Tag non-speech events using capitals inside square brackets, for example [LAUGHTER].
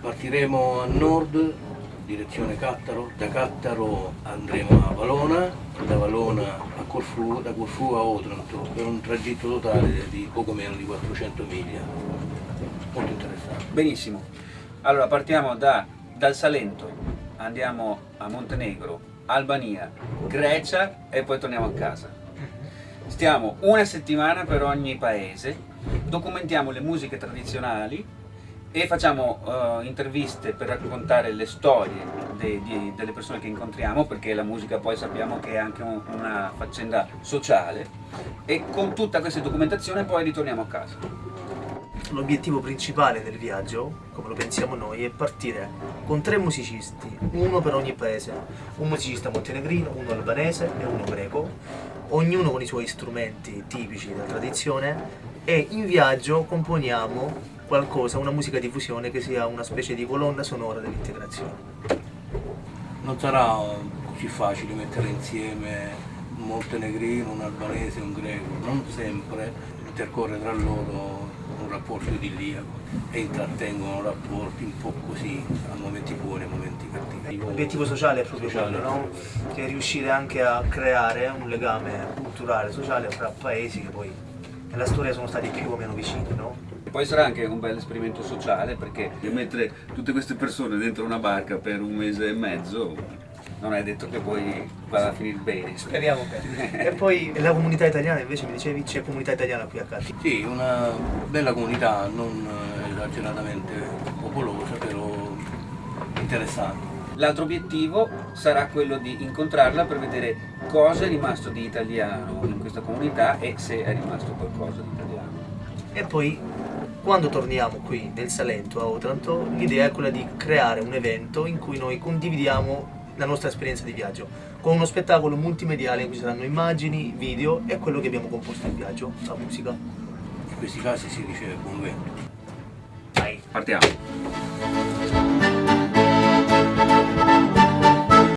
Partiremo a nord, direzione Cattaro, da Cattaro andremo a Valona, da Valona a Corfù, da Corfù a Otranto, per un tragitto totale di poco meno di 400 miglia. Molto interessante. Benissimo. Allora partiamo da, dal Salento, andiamo a Montenegro, Albania, Grecia e poi torniamo a casa. Stiamo una settimana per ogni paese, documentiamo le musiche tradizionali e facciamo uh, interviste per raccontare le storie de, di, delle persone che incontriamo perché la musica poi sappiamo che è anche un, una faccenda sociale e con tutta questa documentazione poi ritorniamo a casa. L'obiettivo principale del viaggio, come lo pensiamo noi, è partire con tre musicisti, uno per ogni paese, un musicista montenegrino, uno albanese e uno greco, ognuno con i suoi strumenti tipici della tradizione e in viaggio componiamo qualcosa, una musica di fusione che sia una specie di colonna sonora dell'integrazione. Non sarà così facile mettere insieme un montenegrino, un albanese un greco, non sempre intercorre tra loro un rapporto idilliaco e intrattengono rapporti un po' così, a momenti buoni a momenti cattivi. L'obiettivo sociale è proprio quello, no? Che è riuscire anche a creare un legame culturale, sociale fra paesi che poi nella storia sono stati più o meno vicini, no? Poi sarà anche un bel esperimento sociale perché mettere tutte queste persone dentro una barca per un mese e mezzo non è detto che poi vada a finire bene. Speriamo bene. [LAUGHS] e poi la comunità italiana invece mi dicevi c'è comunità italiana qui a Catti? Sì, una bella comunità, non esageratamente popolosa, però interessante. L'altro obiettivo sarà quello di incontrarla per vedere cosa è rimasto di italiano in questa comunità e se è rimasto qualcosa di italiano. E poi quando torniamo qui nel Salento a Otranto l'idea è quella di creare un evento in cui noi condividiamo la nostra esperienza di viaggio con uno spettacolo multimediale in cui ci saranno immagini, video e quello che abbiamo composto in viaggio, la musica. In questi casi si riceve buon vento. Dai, partiamo!